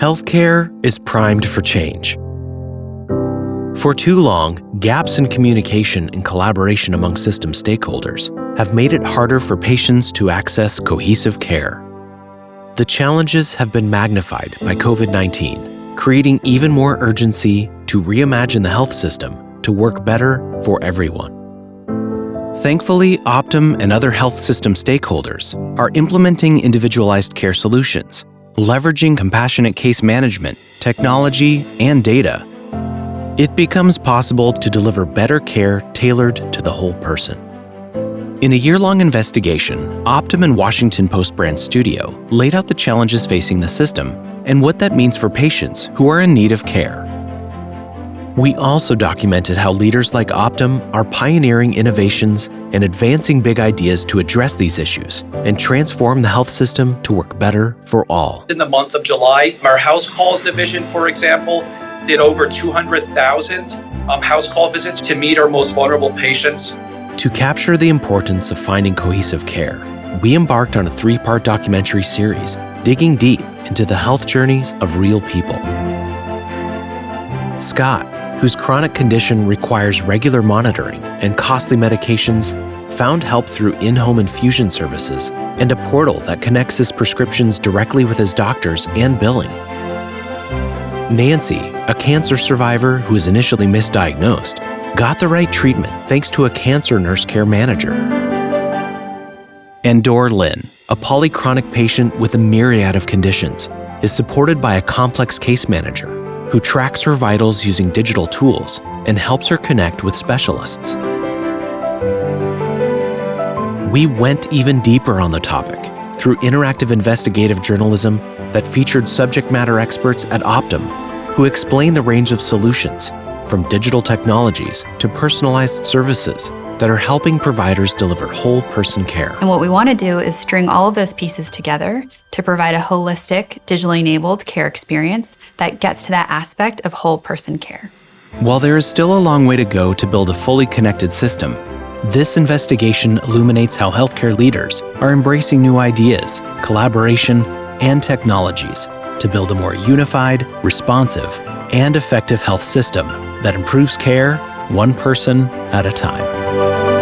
Healthcare is primed for change. For too long, gaps in communication and collaboration among system stakeholders have made it harder for patients to access cohesive care. The challenges have been magnified by COVID 19, creating even more urgency to reimagine the health system to work better for everyone. Thankfully, Optum and other health system stakeholders are implementing individualized care solutions, leveraging compassionate case management, technology, and data. It becomes possible to deliver better care tailored to the whole person. In a year-long investigation, Optum and Washington Post Brand Studio laid out the challenges facing the system and what that means for patients who are in need of care. We also documented how leaders like Optum are pioneering innovations and advancing big ideas to address these issues and transform the health system to work better for all. In the month of July, our house calls division, for example, did over 200,000 um, house call visits to meet our most vulnerable patients. To capture the importance of finding cohesive care, we embarked on a three part documentary series digging deep into the health journeys of real people. Scott, whose chronic condition requires regular monitoring and costly medications, found help through in home infusion services and a portal that connects his prescriptions directly with his doctors and billing. Nancy, a cancer survivor who was initially misdiagnosed, got the right treatment thanks to a cancer nurse care manager. And Dor Lin, a polychronic patient with a myriad of conditions, is supported by a complex case manager who tracks her vitals using digital tools and helps her connect with specialists. We went even deeper on the topic through interactive investigative journalism that featured subject matter experts at Optum who explained the range of solutions from digital technologies to personalized services that are helping providers deliver whole person care. And what we want to do is string all of those pieces together to provide a holistic, digitally enabled care experience that gets to that aspect of whole person care. While there is still a long way to go to build a fully connected system, this investigation illuminates how healthcare leaders are embracing new ideas, collaboration, and technologies to build a more unified, responsive, and effective health system that improves care one person at a time.